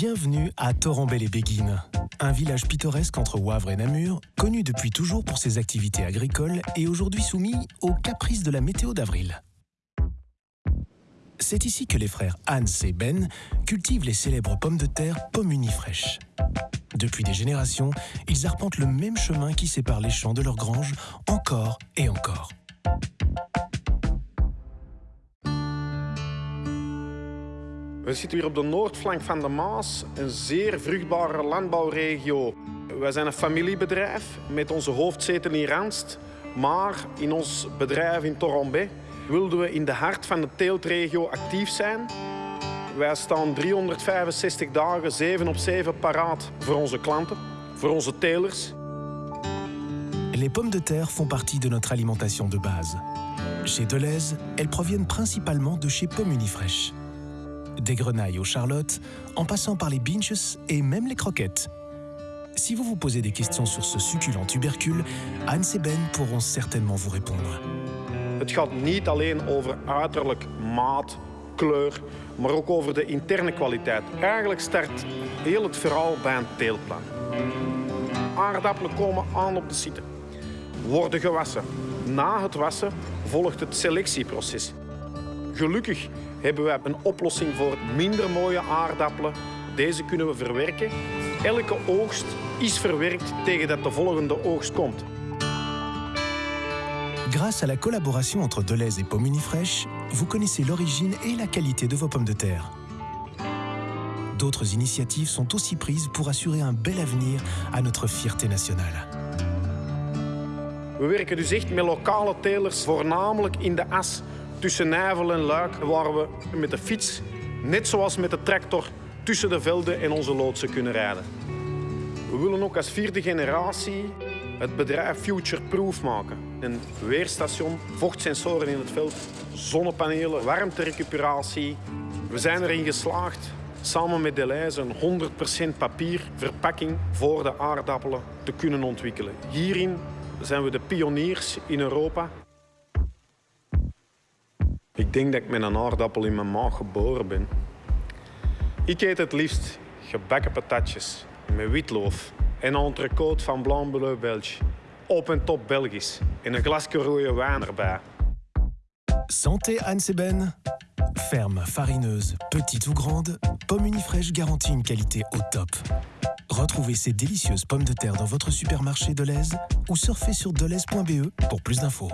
Bienvenue à Torrembel-les-Béguines, un village pittoresque entre Wavre et Namur, connu depuis toujours pour ses activités agricoles et aujourd'hui soumis aux caprices de la météo d'avril. C'est ici que les frères Hans et Ben cultivent les célèbres pommes de terre Pomuni fraîches. Depuis des générations, ils arpentent le même chemin qui sépare les champs de leur grange encore et encore. We zitten hier op de noordflank van de Maas, een zeer vruchtbare landbouwregio. Wij zijn een familiebedrijf met onze hoofdzetel in Randst. Maar in ons bedrijf in Torombe wilden we in de hart van de teeltregio actief zijn. Wij staan 365 dagen, 7 op 7 paraat voor onze klanten, voor onze telers. Les pommes de terre font partie de notre alimentation de base. Chez Deleuze, elles proviennent principalement de chez Pommes. Des grenailles aux charlottes, en passant par les binches et même les croquettes. Si vous vous posez des questions sur ce succulent tubercule, Hans et Ben pourront certainement vous répondre. Het gaat niet alleen over uiterlijk, maat, kleur, maar ook over de interne kwaliteit. Eigenlijk start heel het verhaal bij een teelplan. Aardappelen komen aan op de site, worden gewassen. Na het wassen volgt het selectieproces. Gelukkig hebben wij een oplossing voor minder mooie aardappelen. Deze kunnen we verwerken. Elke oogst is verwerkt tegen dat de volgende oogst komt. Grâce à la collaboration entre Deleuze et Pommes Unifresh, vous connaissez l'origine et la qualité de vos pommes de terre. D'autres initiatives sont aussi prises pour assurer un bel avenir à notre fierté nationale. We werken dus echt met lokale telers, voornamelijk in de as tussen Nijvel en Luik, waar we met de fiets, net zoals met de tractor, tussen de velden en onze loodsen kunnen rijden. We willen ook als vierde generatie het bedrijf future-proof maken. Een weerstation, vochtsensoren in het veld, zonnepanelen, warmterecuperatie. We zijn erin geslaagd samen met Deleuze een 100% papierverpakking voor de aardappelen te kunnen ontwikkelen. Hierin zijn we de pioniers in Europa. Ik denk dat ik met een aardappel in mijn maag geboren ben. Ik eet het liefst gebakken patatjes met witloof en een entrecote van Blanc Bleu Belge. Op en top Belgisch en een glasje rode wijn erbij. Santé Hans et Ben Ferme, farineuse, petite ou grande, Pomme Unifresh garantit une qualité au top. Retrouvez ces délicieuses pommes de terre dans votre supermarché Deleuze ou surfez sur deleuze.be pour plus d'infos.